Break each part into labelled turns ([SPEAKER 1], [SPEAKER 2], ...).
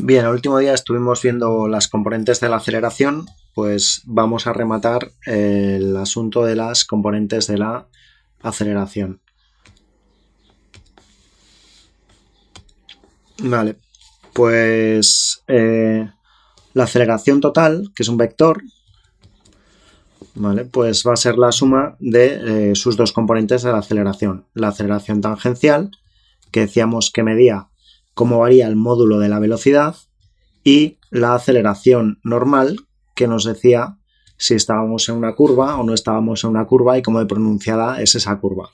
[SPEAKER 1] Bien, el último día estuvimos viendo las componentes de la aceleración, pues vamos a rematar el asunto de las componentes de la aceleración. Vale, pues eh, la aceleración total, que es un vector, vale, pues va a ser la suma de eh, sus dos componentes de la aceleración. La aceleración tangencial, que decíamos que medía cómo varía el módulo de la velocidad y la aceleración normal que nos decía si estábamos en una curva o no estábamos en una curva y cómo de pronunciada es esa curva.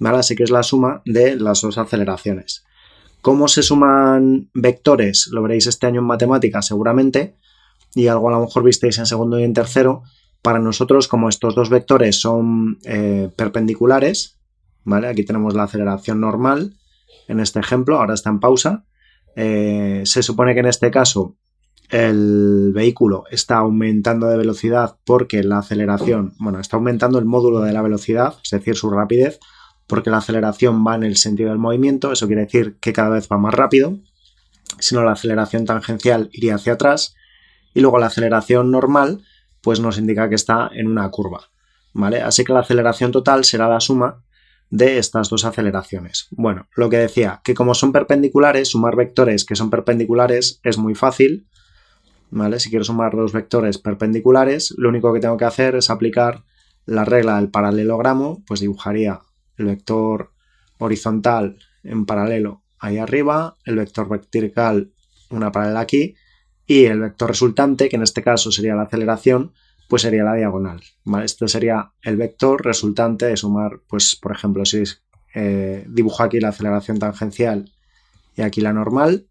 [SPEAKER 1] ¿Vale? Así que es la suma de las dos aceleraciones. ¿Cómo se suman vectores? Lo veréis este año en matemáticas seguramente y algo a lo mejor visteis en segundo y en tercero. Para nosotros, como estos dos vectores son eh, perpendiculares, ¿vale? Aquí tenemos la aceleración normal en este ejemplo, ahora está en pausa, eh, se supone que en este caso el vehículo está aumentando de velocidad porque la aceleración, bueno, está aumentando el módulo de la velocidad, es decir, su rapidez, porque la aceleración va en el sentido del movimiento, eso quiere decir que cada vez va más rápido, si no la aceleración tangencial iría hacia atrás, y luego la aceleración normal, pues nos indica que está en una curva, ¿vale? Así que la aceleración total será la suma de estas dos aceleraciones. Bueno, lo que decía, que como son perpendiculares, sumar vectores que son perpendiculares es muy fácil, ¿vale? Si quiero sumar dos vectores perpendiculares, lo único que tengo que hacer es aplicar la regla del paralelogramo, pues dibujaría el vector horizontal en paralelo ahí arriba, el vector vertical una paralela aquí, y el vector resultante, que en este caso sería la aceleración, pues sería la diagonal. ¿vale? Esto sería el vector resultante de sumar, pues por ejemplo, si eh, dibujo aquí la aceleración tangencial y aquí la normal,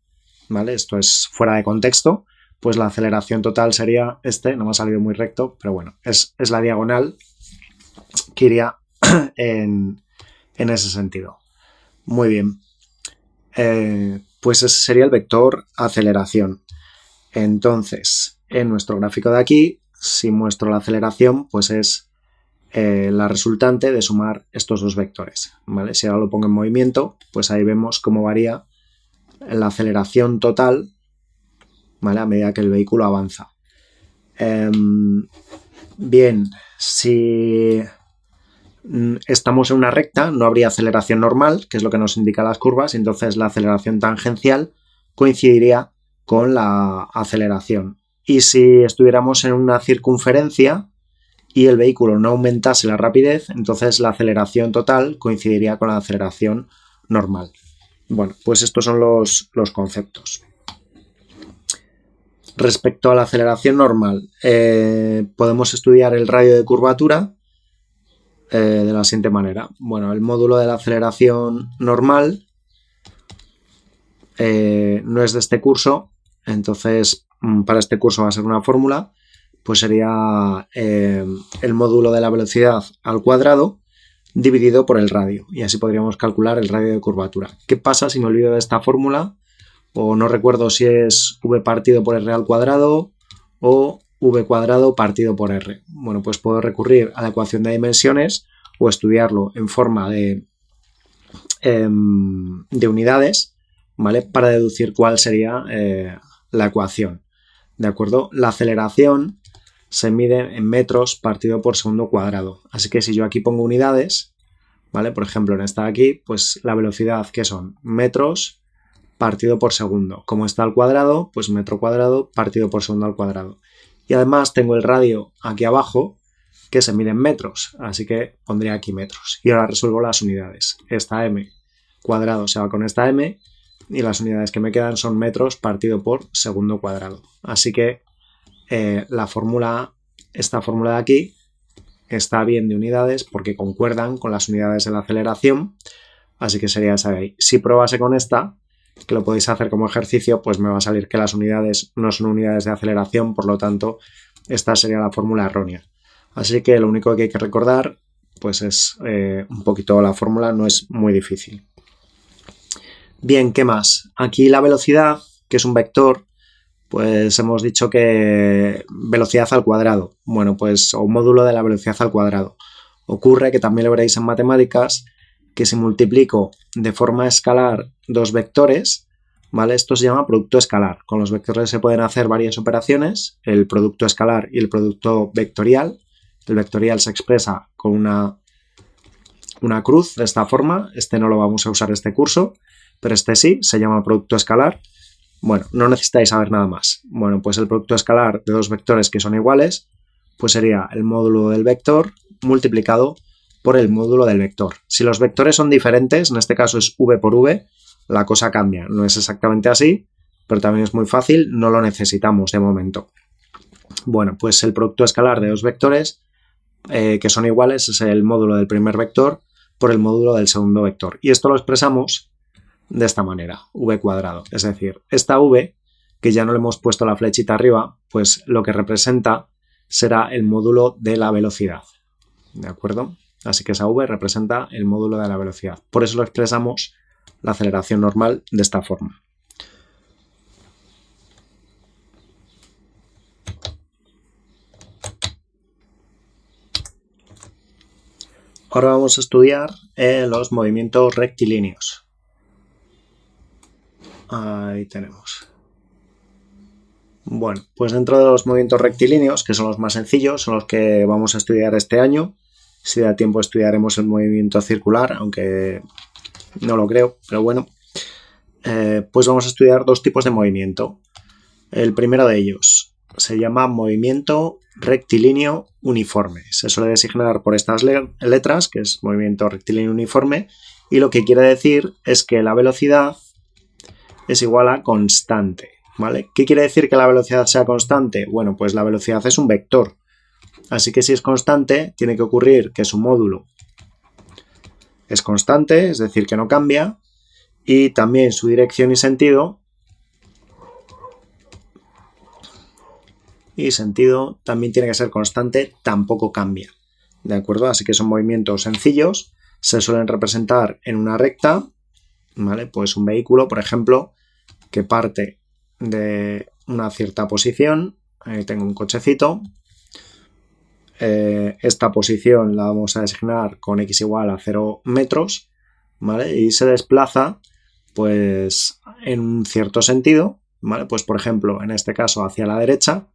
[SPEAKER 1] ¿vale? Esto es fuera de contexto, pues la aceleración total sería este, no me ha salido muy recto, pero bueno, es, la diagonal que iría en, ese sentido. Muy bien. Eh, pues ese sería el vector aceleración. Entonces, en nuestro gráfico de aquí si muestro la aceleración, pues es eh, la resultante de sumar estos dos vectores. ¿vale? Si ahora lo pongo en movimiento, pues ahí vemos cómo varía la aceleración total ¿vale? a medida que el vehículo avanza. Em, bien, si mm, estamos en una recta, no habría aceleración normal, que es lo que nos indica las curvas, entonces la aceleración tangencial coincidiría con la aceleración y si estuviéramos en una circunferencia y el vehículo no aumentase la rapidez, entonces la aceleración total coincidiría con la aceleración normal. Bueno, pues estos son los, conceptos. Respecto a la aceleración normal, eh, podemos estudiar el radio de curvatura eh, de la siguiente manera. Bueno, el módulo de la aceleración normal eh, no es de este curso, entonces para este curso va a ser una fórmula, pues sería eh, el módulo de la velocidad al cuadrado dividido por el radio. Y así podríamos calcular el radio de curvatura. ¿Qué pasa si me olvido de esta fórmula? O no recuerdo si es v partido por r al cuadrado o v cuadrado partido por r. Bueno, pues puedo recurrir a la ecuación de dimensiones o estudiarlo en forma de, em, de unidades, ¿vale? Para deducir cuál sería eh, la ecuación. ¿De acuerdo? La aceleración se mide en metros partido por segundo cuadrado. Así que si yo aquí pongo unidades, ¿vale? Por ejemplo, en esta de aquí, pues la velocidad, que son? Metros partido por segundo. Como está al cuadrado, pues metro cuadrado partido por segundo al cuadrado. Y además tengo el radio aquí abajo, que se mide en metros, así que pondría aquí metros. Y ahora resuelvo las unidades. Esta m cuadrado se va con esta m y las unidades que me quedan son metros partido por segundo cuadrado. Así que eh, la fórmula, esta fórmula de aquí, está bien de unidades porque concuerdan con las unidades de la aceleración, así que sería esa de ahí. Si probase con esta, que lo podéis hacer como ejercicio, pues me va a salir que las unidades no son unidades de aceleración, por lo tanto, esta sería la fórmula errónea. Así que lo único que hay que recordar, pues es eh, un poquito la fórmula, no es muy difícil. Bien, ¿qué más? Aquí la velocidad, que es un vector, pues hemos dicho que velocidad al cuadrado. Bueno, pues o módulo de la velocidad al cuadrado. Ocurre que también lo veréis en matemáticas que si multiplico de forma escalar dos vectores, ¿vale? Esto se llama producto escalar. Con los vectores se pueden hacer varias operaciones, el producto escalar y el producto vectorial. El vectorial se expresa con una, una cruz de esta forma. Este no lo vamos a usar este curso, pero este sí, se llama producto escalar. Bueno, no necesitáis saber nada más. Bueno, pues el producto escalar de dos vectores que son iguales, pues sería el módulo del vector multiplicado por el módulo del vector. Si los vectores son diferentes, en este caso es v por v, la cosa cambia. No es exactamente así, pero también es muy fácil, no lo necesitamos de momento. Bueno, pues el producto escalar de dos vectores eh, que son iguales es el módulo del primer vector por el módulo del segundo vector. Y esto lo expresamos de esta manera, v cuadrado. Es decir, esta v, que ya no le hemos puesto la flechita arriba, pues lo que representa será el módulo de la velocidad. ¿De acuerdo? Así que esa v representa el módulo de la velocidad. Por eso lo expresamos la aceleración normal de esta forma. Ahora vamos a estudiar eh, los movimientos rectilíneos. Ahí tenemos. Bueno, pues dentro de los movimientos rectilíneos, que son los más sencillos, son los que vamos a estudiar este año. Si da tiempo estudiaremos el movimiento circular, aunque no lo creo, pero bueno. Eh, pues vamos a estudiar dos tipos de movimiento. El primero de ellos se llama movimiento rectilíneo uniforme. Se suele designar por estas letras, que es movimiento rectilíneo uniforme, y lo que quiere decir es que la velocidad es igual a constante. ¿vale? ¿Qué quiere decir que la velocidad sea constante? Bueno, pues la velocidad es un vector. Así que si es constante, tiene que ocurrir que su módulo es constante, es decir, que no cambia, y también su dirección y sentido y sentido también tiene que ser constante, tampoco cambia. ¿De acuerdo? Así que son movimientos sencillos, se suelen representar en una recta, ¿vale? Pues un vehículo, por ejemplo, que parte de una cierta posición, ahí tengo un cochecito, eh, esta posición la vamos a designar con x igual a 0 metros, ¿vale? Y se desplaza, pues, en un cierto sentido, ¿vale? Pues, por ejemplo, en este caso hacia la derecha,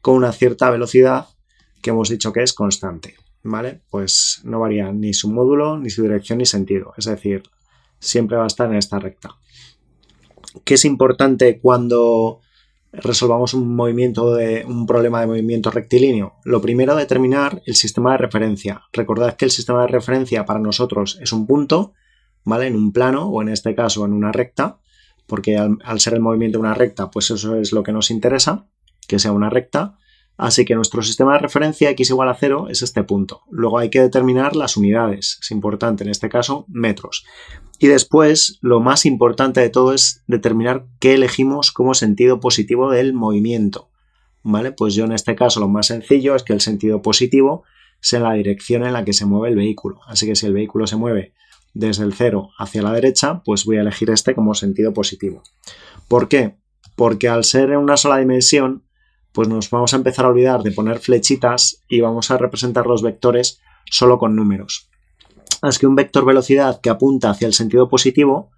[SPEAKER 1] con una cierta velocidad que hemos dicho que es constante, ¿vale? Pues no varía ni su módulo, ni su dirección, ni sentido, es decir, siempre va a estar en esta recta. ¿Qué es importante cuando resolvamos un movimiento de un problema de movimiento rectilíneo? Lo primero, determinar el sistema de referencia. Recordad que el sistema de referencia para nosotros es un punto, ¿vale? En un plano o en este caso en una recta, porque al, al ser el movimiento de una recta, pues eso es lo que nos interesa, que sea una recta. Así que nuestro sistema de referencia x igual a 0 es este punto. Luego hay que determinar las unidades, es importante, en este caso metros. Y después, lo más importante de todo es determinar qué elegimos como sentido positivo del movimiento. ¿Vale? Pues yo en este caso lo más sencillo es que el sentido positivo sea la dirección en la que se mueve el vehículo. Así que si el vehículo se mueve desde el 0 hacia la derecha, pues voy a elegir este como sentido positivo. ¿Por qué? Porque al ser en una sola dimensión, pues nos vamos a empezar a olvidar de poner flechitas y vamos a representar los vectores solo con números. Es que un vector velocidad que apunta hacia el sentido positivo,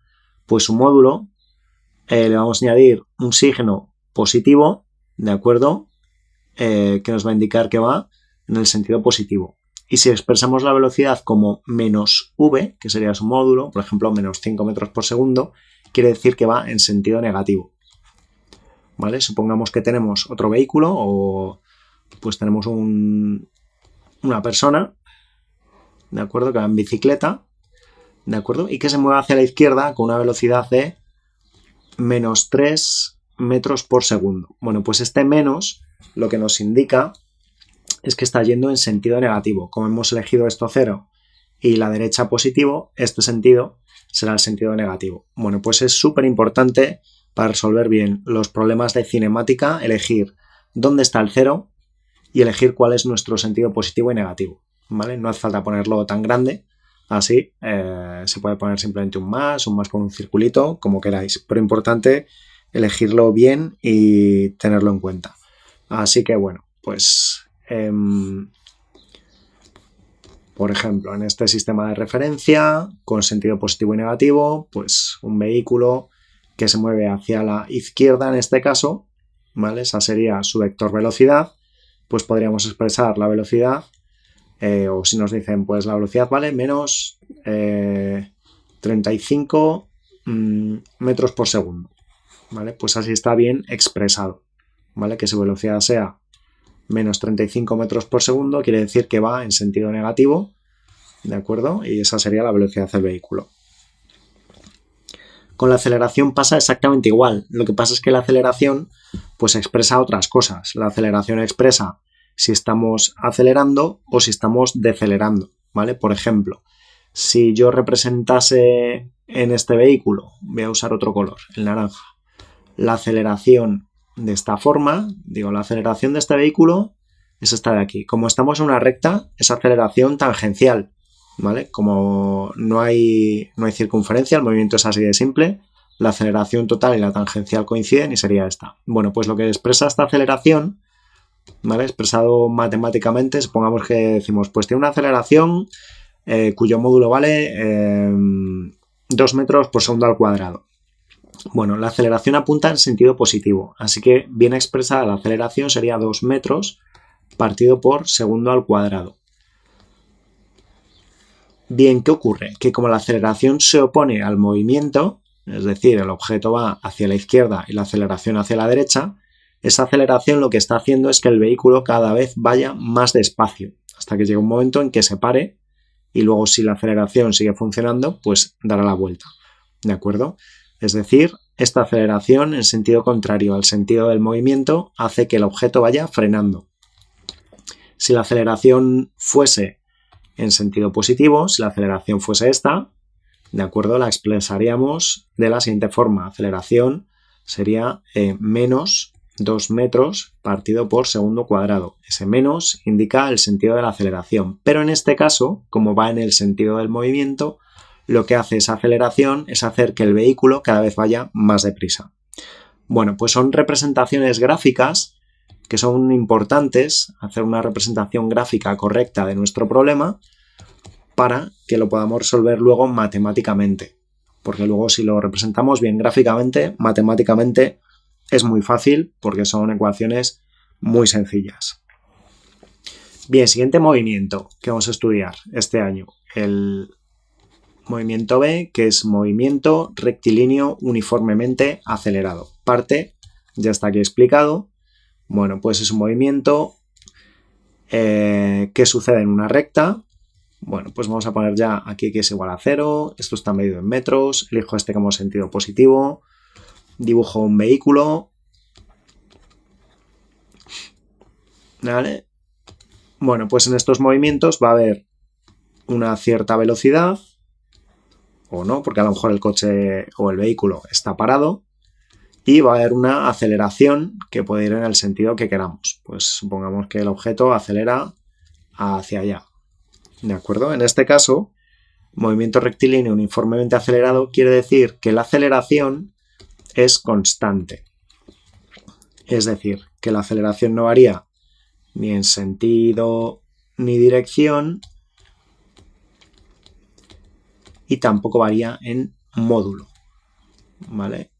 [SPEAKER 1] pues su módulo eh, le vamos a añadir un signo positivo, ¿de acuerdo? Eh, que nos va a indicar que va en el sentido positivo. Y si expresamos la velocidad como menos v, que sería su módulo, por ejemplo, menos 5 metros por segundo, quiere decir que va en sentido negativo. ¿Vale? Supongamos que tenemos otro vehículo o pues tenemos una persona, ¿de acuerdo? Que va en bicicleta, ¿de acuerdo? Y que se mueve hacia la izquierda con una velocidad de menos 3 metros por segundo. Bueno, pues este menos lo que nos indica es que está yendo en sentido negativo. Como hemos elegido esto cero y la derecha positivo, este sentido será el sentido negativo. Bueno, pues es súper importante para resolver bien los problemas de cinemática, elegir dónde está el cero y elegir cuál es nuestro sentido positivo y negativo. ¿vale? No hace falta ponerlo tan grande, así eh, se puede poner simplemente un más, un más con un circulito, como queráis, pero importante elegirlo bien y tenerlo en cuenta. Así que bueno, pues em, por ejemplo, en este sistema de referencia, con sentido positivo y negativo, pues un vehículo que se mueve hacia la izquierda en este caso, ¿vale? Esa sería su vector velocidad, pues podríamos expresar la velocidad, eh, o si nos dicen, pues la velocidad vale menos 35 eh, mm, metros por segundo, ¿vale? Pues así está bien expresado, ¿vale? Que su velocidad sea menos 35 metros por segundo, quiere decir que va en sentido negativo, ¿de acuerdo? Y esa sería la velocidad del vehículo. Con la aceleración pasa exactamente igual. Lo que pasa es que la aceleración pues expresa otras cosas. La aceleración expresa si estamos acelerando o si estamos decelerando, ¿vale? Por ejemplo, si yo representase en este vehículo, voy a usar otro color, el naranja, la aceleración de esta forma, digo, la aceleración de este vehículo es esta de aquí. Como estamos en una recta, es aceleración tangencial. ¿Vale? Como no hay, no hay circunferencia, el movimiento es así de simple, la aceleración total y la tangencial coinciden y sería esta. Bueno, pues lo que expresa esta aceleración, ¿vale? Expresado matemáticamente, supongamos que decimos, pues tiene una aceleración eh, cuyo módulo vale 2 em, metros por segundo al cuadrado. Bueno, la aceleración apunta en sentido positivo, así que bien expresada la aceleración sería 2 metros partido por segundo al cuadrado. Bien, ¿qué ocurre? Que como la aceleración se opone al movimiento, es decir, el objeto va hacia la izquierda y la aceleración hacia la derecha, esa aceleración lo que está haciendo es que el vehículo cada vez vaya más despacio, hasta que llegue un momento en que se pare y luego si la aceleración sigue funcionando, pues dará la vuelta. ¿De acuerdo? Es decir, esta aceleración en sentido contrario al sentido del movimiento hace que el objeto vaya frenando. Si la aceleración fuese en sentido positivo, si la aceleración fuese esta, de acuerdo, la expresaríamos de la siguiente forma. Aceleración sería eh, menos 2 metros partido por segundo cuadrado. Ese menos indica el sentido de la aceleración, pero en este caso, como va en el sentido del movimiento, lo que hace esa aceleración es hacer que el vehículo cada vez vaya más deprisa. Bueno, pues son representaciones gráficas que son importantes, hacer una representación gráfica correcta de nuestro problema para que lo podamos resolver luego matemáticamente. Porque luego si lo representamos bien gráficamente, matemáticamente es muy fácil porque son ecuaciones muy sencillas. Bien, siguiente movimiento que vamos a estudiar este año. El movimiento B, que es movimiento rectilíneo uniformemente acelerado. Parte, ya está aquí explicado, bueno, pues es un movimiento eh, que sucede en una recta. Bueno, pues vamos a poner ya aquí que es igual a cero. Esto está medido en metros. Elijo este como sentido positivo. Dibujo un vehículo. ¿Vale? Bueno, pues en estos movimientos va a haber una cierta velocidad o no, porque a lo mejor el coche o el vehículo está parado y va a haber una aceleración que puede ir en el sentido que queramos. Pues supongamos que el objeto acelera hacia allá. ¿De acuerdo? En este caso, movimiento rectilíneo uniformemente acelerado quiere decir que la aceleración es constante. Es decir, que la aceleración no varía ni en sentido ni dirección y tampoco varía en módulo. ¿Vale?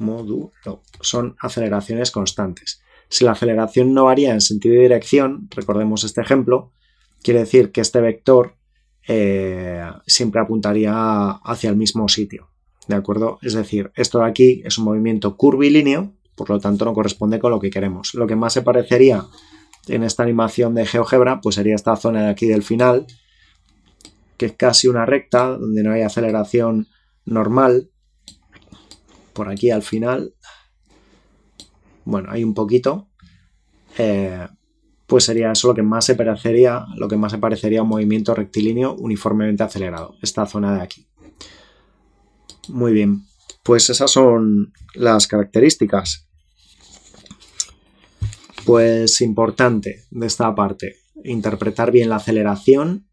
[SPEAKER 1] Módulo. Son aceleraciones constantes. Si la aceleración no varía en sentido y dirección, recordemos este ejemplo, quiere decir que este vector eh, siempre apuntaría hacia el mismo sitio. ¿De acuerdo? Es decir, esto de aquí es un movimiento curvilíneo, por lo tanto no corresponde con lo que queremos. Lo que más se parecería en esta animación de GeoGebra, pues sería esta zona de aquí del final, que es casi una recta, donde no hay aceleración normal, por aquí al final, bueno, hay un poquito, eh, pues sería eso lo que más se parecería, lo que más se parecería a un movimiento rectilíneo uniformemente acelerado, esta zona de aquí. Muy bien, pues esas son las características. Pues importante de esta parte, interpretar bien la aceleración,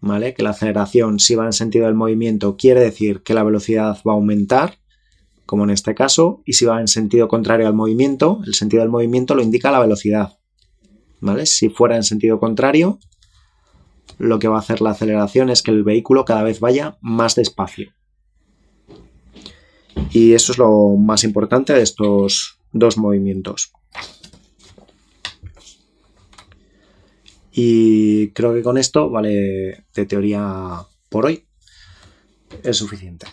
[SPEAKER 1] ¿vale? Que la aceleración si va en sentido del movimiento quiere decir que la velocidad va a aumentar, como en este caso, y si va en sentido contrario al movimiento, el sentido del movimiento lo indica la velocidad. ¿Vale? Si fuera en sentido contrario, lo que va a hacer la aceleración es que el vehículo cada vez vaya más despacio. Y eso es lo más importante de estos dos movimientos. Y creo que con esto, vale, de teoría por hoy, es suficiente.